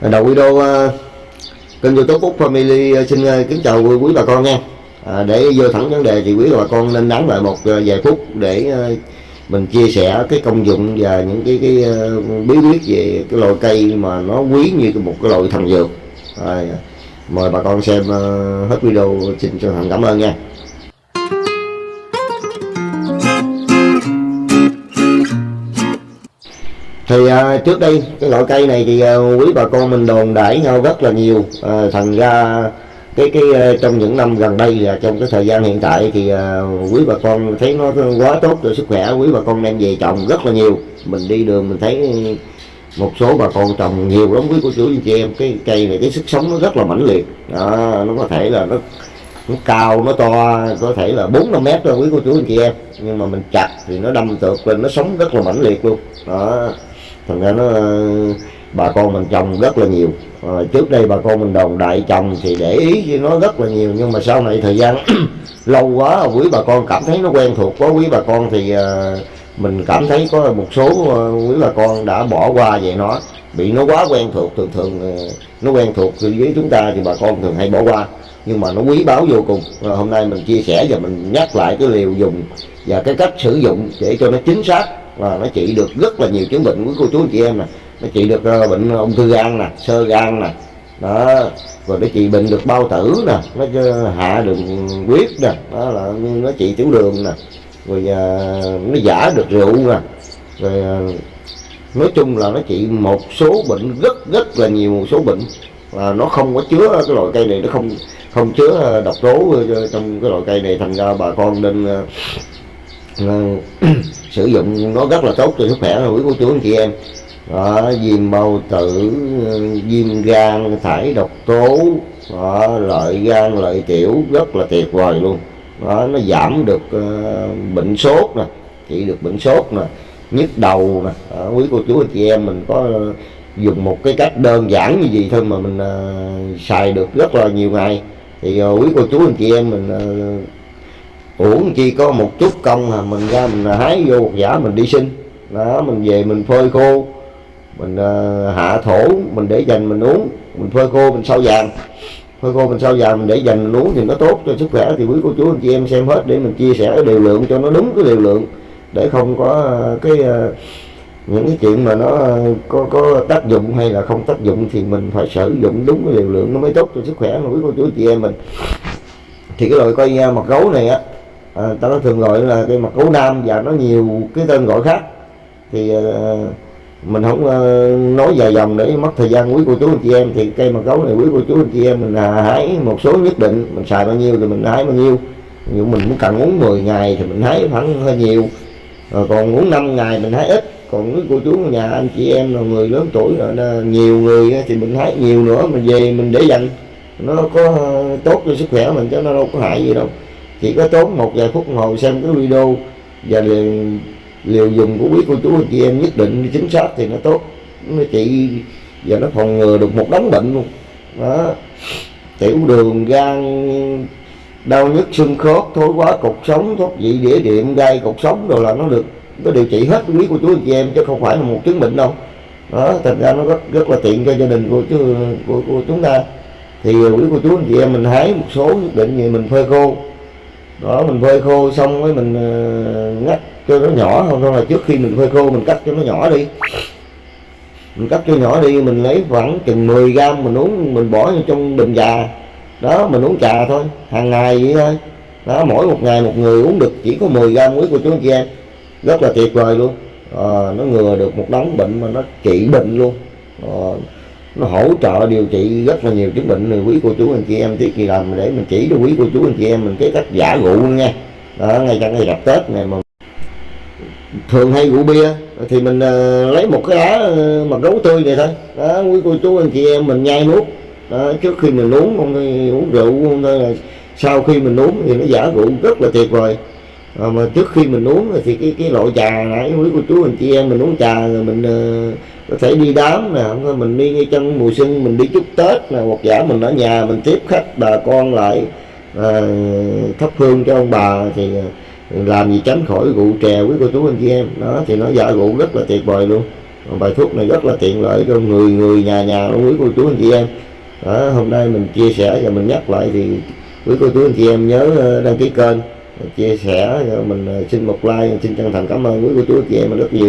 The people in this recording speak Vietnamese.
đầu video uh, kênh youtube Phúc Family uh, xin uh, kính chào quý bà con nha. À, để vô thẳng vấn đề thì quý bà con nên đắn lại một uh, vài phút để uh, mình chia sẻ cái công dụng và những cái cái uh, bí quyết về cái loại cây mà nó quý như một cái loại thần dược. À, mời bà con xem uh, hết video. Xin chân thành cảm ơn nha. Thì à, trước đây cái loại cây này thì à, quý bà con mình đồn đãi nhau rất là nhiều. À, thành ra cái cái à, trong những năm gần đây là trong cái thời gian hiện tại thì à, quý bà con thấy nó quá tốt cho sức khỏe quý bà con đem về trồng rất là nhiều. Mình đi đường mình thấy một số bà con trồng nhiều lắm quý cô chú anh chị em. Cái cây này cái sức sống nó rất là mãnh liệt. Đó, nó có thể là nó nó cao nó to có thể là bốn năm mét thôi quý cô chú anh chị em. Nhưng mà mình chặt thì nó đâm tược lên nó sống rất là mãnh liệt luôn. Đó thành ra nó ờ, bà con mình trồng rất là nhiều. À, trước đây bà con mình đồng đại trồng thì để ý với nó rất là nhiều nhưng mà sau này thời gian lâu quá quý bà con cảm thấy nó quen thuộc quá quý bà con thì à, mình cảm thấy có một số quý bà con đã bỏ qua vậy nó bị nó quá quen thuộc. Thường thường nó quen thuộc với chúng ta thì bà con thường hay bỏ qua nhưng mà nó quý báu vô cùng. À, hôm nay mình chia sẻ và mình nhắc lại cái liều dùng và cái cách sử dụng để cho nó chính xác là nó trị được rất là nhiều chứng bệnh của cô chú anh chị em nè. Nó trị được uh, bệnh ung thư gan nè sơ gan nè. Đó rồi nó trị bệnh được bao tử nè nó hạ đường huyết nè đó là nó trị tiểu đường nè. Rồi uh, nó giả được rượu nè. Rồi uh, nói chung là nó trị một số bệnh rất rất là nhiều một số bệnh. Và nó không có chứa cái loại cây này nó không không chứa độc tố trong cái loại cây này thành ra bà con nên uh, sử dụng nó rất là tốt cho sức khỏe quý cô chú anh chị em. Đó, viêm bao tử viêm gan thải độc tố đó, lợi gan lợi tiểu rất là tuyệt vời luôn. Đó, nó giảm được uh, bệnh sốt nè trị được bệnh sốt nè nhức đầu nè. Đó, quý cô chú anh chị em mình có dùng một cái cách đơn giản như gì thôi mà mình uh, xài được rất là nhiều ngày. Thì ờ, uh, quý cô chú anh chị em mình uh, uống chi có một chút công à mình ra mình hái vô một giả mình đi sinh đó mình về mình phơi khô mình uh, hạ thổ mình để dành mình uống. Mình phơi khô mình sau vàng. Phơi khô mình sau vàng mình để dành mình uống thì nó tốt cho sức khỏe thì quý cô chú anh chị em xem hết để mình chia sẻ cái liều lượng cho nó đúng cái liều lượng. Để không có à, cái uh, những cái chuyện mà nó có có tác dụng hay là không tác dụng thì mình phải sử dụng đúng cái liều lượng nó mới tốt cho sức khỏe của quý cô chú chị em mình. Thì cái loại coi mặt gấu này á à, ta nó thường gọi là cây mặt gấu nam và nó nhiều cái tên gọi khác. Thì à, mình không à, nói dài dòng để mất thời gian quý cô chú anh chị em. Thì cây mặt gấu này quý cô chú anh chị em mình à, hái một số nhất định. Mình xài bao nhiêu thì mình hái bao nhiêu. Ví dụ mình muốn cần uống 10 ngày thì mình hái khoảng hơi nhiều. Rồi còn uống 5 ngày mình hái ít. Còn quý cô chú nhà anh chị em là người lớn tuổi rồi nhiều người thì mình hái nhiều nữa mình về mình để dành. Nó có à, tốt cho sức khỏe mình chứ nó đâu có hại gì đâu chỉ có tốn một vài phút ngồi xem cái video và liều, liều dùng của quý cô chú anh chị em nhất định chính xác thì nó tốt. Nó trị và nó phòng ngừa được một đống bệnh luôn. Đó. Tiểu đường gan đau nhức xương khớp thối quá cục sống thoát vị đĩa điện gai cục sống rồi là nó được nó điều trị hết quý cô chú anh chị em chứ không phải là một chứng bệnh đâu. Đó thành ra nó rất rất là tiện cho gia đình của của, của chúng ta. Thì quý cô chú anh chị em mình hái một số nhất định như mình phơi khô đó mình phơi khô xong với mình ờ, ngắt cho nó nhỏ không thôi là trước khi mình phơi khô mình cắt cho nó nhỏ đi. Mình cắt cho nhỏ đi mình lấy khoảng chừng 10 gram mình uống mình bỏ trong bình trà. Đó mình uống trà thôi hàng ngày vậy thôi. Đó mỗi một ngày một người uống được chỉ có 10 gram muối của chú anh chị em. Rất là tuyệt vời luôn. À, nó ngừa được một đống bệnh mà nó trị bệnh luôn. À, nó hỗ trợ điều trị rất là nhiều chứng bệnh. Này quý cô chú anh chị em tiết kỳ làm để mình chỉ cho quý cô chú anh chị em mình cái cách giả rượu nha. Đó ngay trong ngày gặp tết này mà thường hay rượu bia thì mình uh, lấy một cái lá uh, mặt gấu tươi này thôi. Đó quý cô chú anh chị em mình nhai nuốt. Đó, trước khi mình uống không uống rượu không thôi là sau khi mình uống thì nó giả rượu rất là tuyệt vời à, mà trước khi mình uống thì cái cái loại trà nãy quý cô chú anh chị em mình uống trà rồi mình uh, có thể đi đám nè không thôi mình đi ngay trong mùa xuân mình đi chúc tết nè hoặc giả mình ở nhà mình tiếp khách bà con lại à, thắp hương cho ông bà thì làm gì tránh khỏi rượu chè quý cô chú anh chị em. Đó thì nó giả rượu rất là tuyệt vời luôn. Bài thuốc này rất là tiện lợi cho người người nhà nhà quý cô chú anh chị em. Đó, hôm nay mình chia sẻ và mình nhắc lại thì quý cô chú anh chị em nhớ đăng ký kênh chia sẻ, mình xin một like xin chân thành cảm ơn quý cô chú chị em rất nhiều.